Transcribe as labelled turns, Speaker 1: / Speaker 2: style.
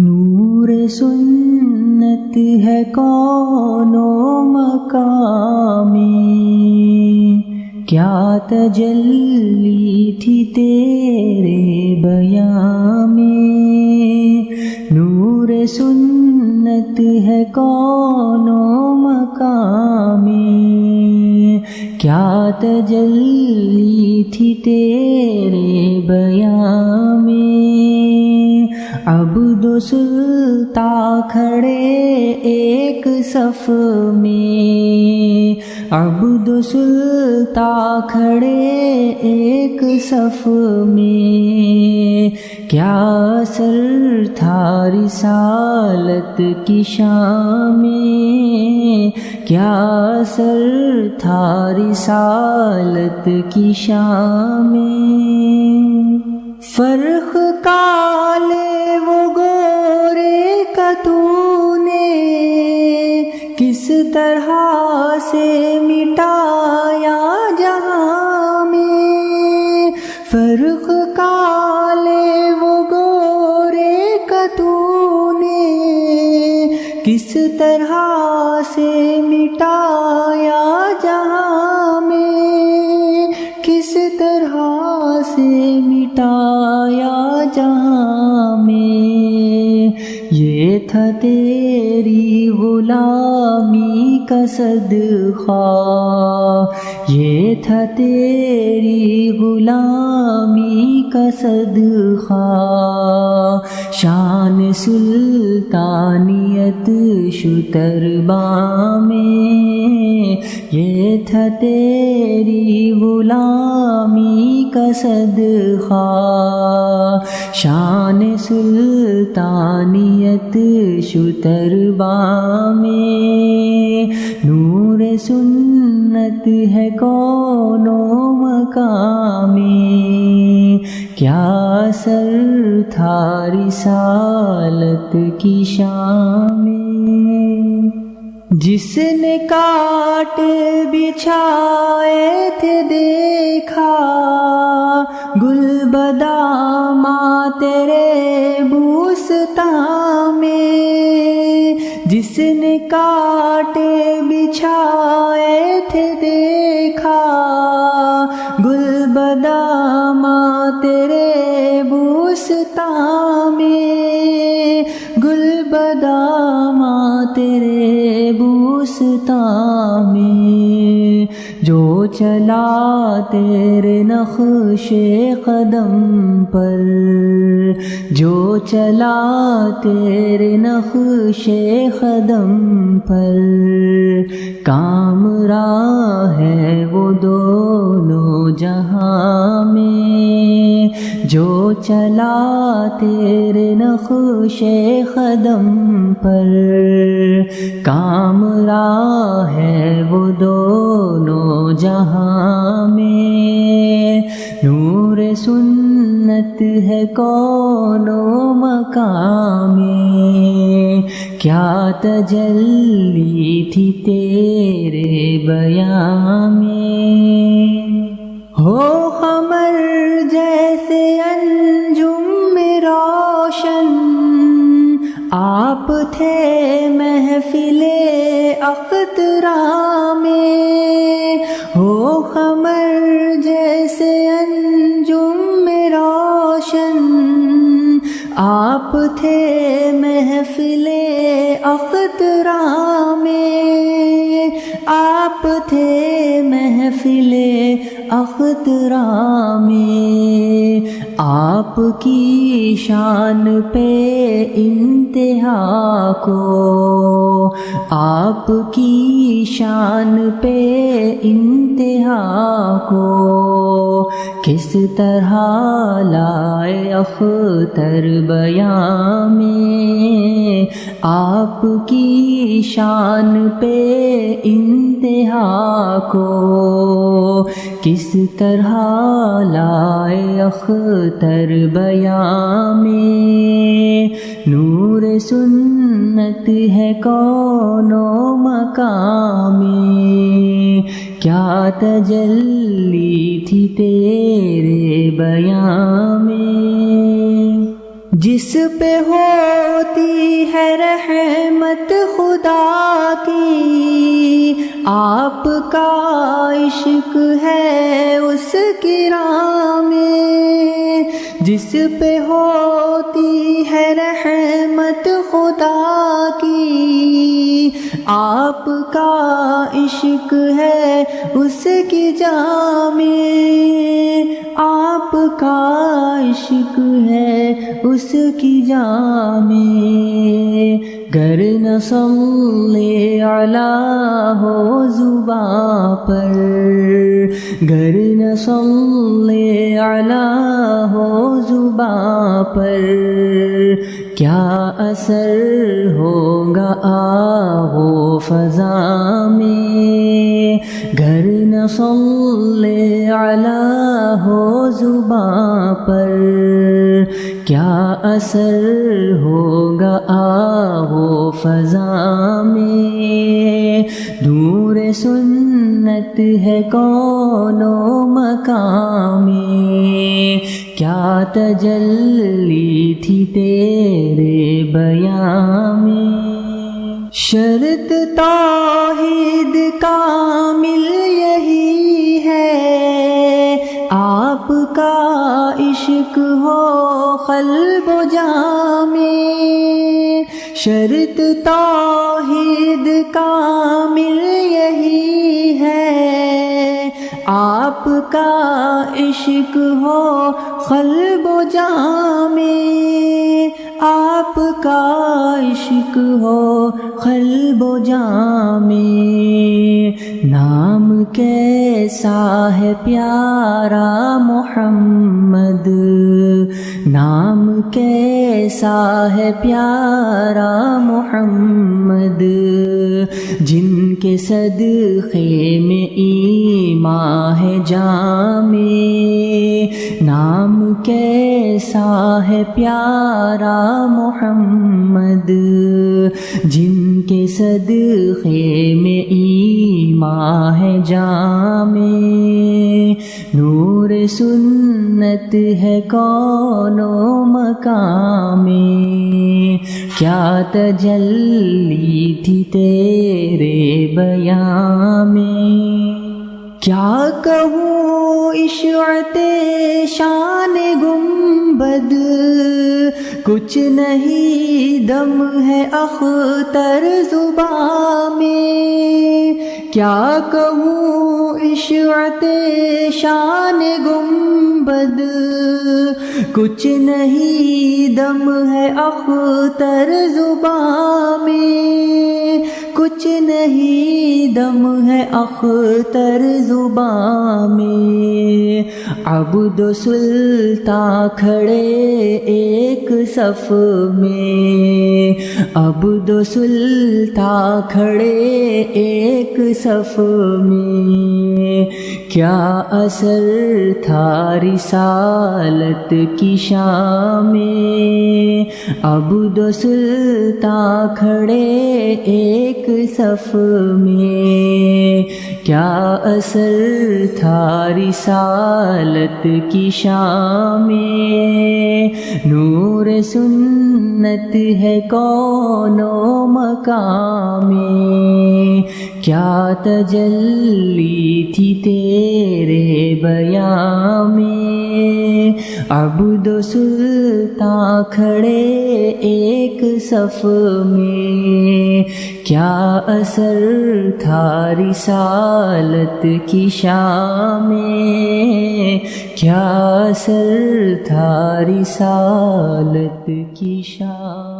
Speaker 1: نور سنت ہے کون و مقامی؟ کیا تجلی تھی تیرے بیان میں نور سنت ہے کون و مقامی؟ کیا تجلی تھی تیرے بیان میں اب دو سلطا کھڑے ایک صف میں۔ اب دو سلطا کھڑے ایک صف میں۔ کیا سر تھا رسالت کی شام میں؟ کیا سر تھا رسالت کی شام میں؟ کالے تو نے کس طرح سے مٹایا جہاں میں فرق کالے وہ گورے کا تو نے کس طرح سے مٹایا جہاں میں کس طرح سے مٹایا جہاں یہ تھا تیری غلامی کا صدقہ۔ یہ تھا تیری غلامی کا صدقہ۔ شان سلطانیت شتر میں یہ تھا تیری غلامی کا صدقہ۔ شان سلطانیت شتر میں نور سنت ہے کون و مقامی کیا سر تھا رسالت کی شام جس نے کاٹ بچھائے تھے دیکھا گل بداما تیرے بوستا میں۔ جس نے کاٹ بچھائے تھے دیکھا گل بداما بوستا میں گل بداما تیرے بوستا میں جو چلا تیرے نقش قدم پر، جو چلا تیرے نقش قدم پر۔ کام راہ ہے وہ دونوں جہاں میں جو چلا تیرے نقش قدم پر کام راہ ہے وہ دونوں جہاں میں نور سنت ہے کون مقام کیا تجلی تھی تیرے بیان میں؟ ہو خمر جیسے انجم میں روشن۔ آپ تھے محفل اخترا میں۔ ہو خمر جیسے انجم میں روشن۔ آپ تھے محفل اخترا میں۔ آپ تھے محفل اخترا میں۔ آپ کی شان پہ انتہا کو، آپ کی شان پہ انتہا کو۔ کس طرح لائے اختر بیان میں، آپ کی شان پہ انتہا کو کس طرح لائے اختر بیان میں؟ نور سنت ہے کون و مقام کیا تجلی تھی تیرے بیان میں؟ جس پہ ہوتی ہے رحمت خدا کی، آپ کا عشق ہے اس کی میں۔ جس پہ ہوتی ہے رحمت خدا کی آپ کا عشق ہے اس کی جامع۔ آپ کا عشق ہے اس کی جام گر نسلے علا ہو زباں پر۔ گر نسلے علا ہو زباں پر۔ کیا اثر ہوگا آہو فضا میں گھر نسلے علا ہو زباں پر، کیا اثر ہوگا آہو فضا میں دور سنت ہے کون و مقام کیا تجلی تھی تیرے بیان میں شرط توحید کامل یہی ہے۔ آپ کا عشق ہو قلب و جامع شرط توحید کامل یہی کا عشق ہو قلب و میں آپ کا عشق ہو قلب و میں نام کیسا ہے پیارا محمد نام کیسا ہے پیارا محمد؟ جن کے صدقے میں ایمان ہے جامع۔ نام کیسا ہے پیارا محمد؟ جن کے صدقے میں ایمان ہے جامع۔ نور سنت ہے کون و مقام کیا تجلی تھی تیرے بیان میں کیا کہوں عشعت شان گنبد کچھ نہیں، دم ہے اختر زبان میں کیا کہوں عشعت شان گنبد۔ کچھ نہیں، دم ہے اختر زبان میں کچھ نہیں، دم ہے اختر زبان میں عبد و سلطان کھڑے ایک صف میں۔ عبد و سلطان کھڑے ایک صف میں۔ کیا اثر تھا رسالت کی شام میں عبد و سلطان کھڑے ایک صف میں؟ کیا اثر تھا رسالت کی شام میں نور سنت ہے کون و مقام؟ کیا تجلی تھی تیرے بیان میں عبد و سلطان کھڑے ایک صف میں۔ کیا اثر تھا رسالت کی شام میں؟ کیا اثر تھا رسالت کی شام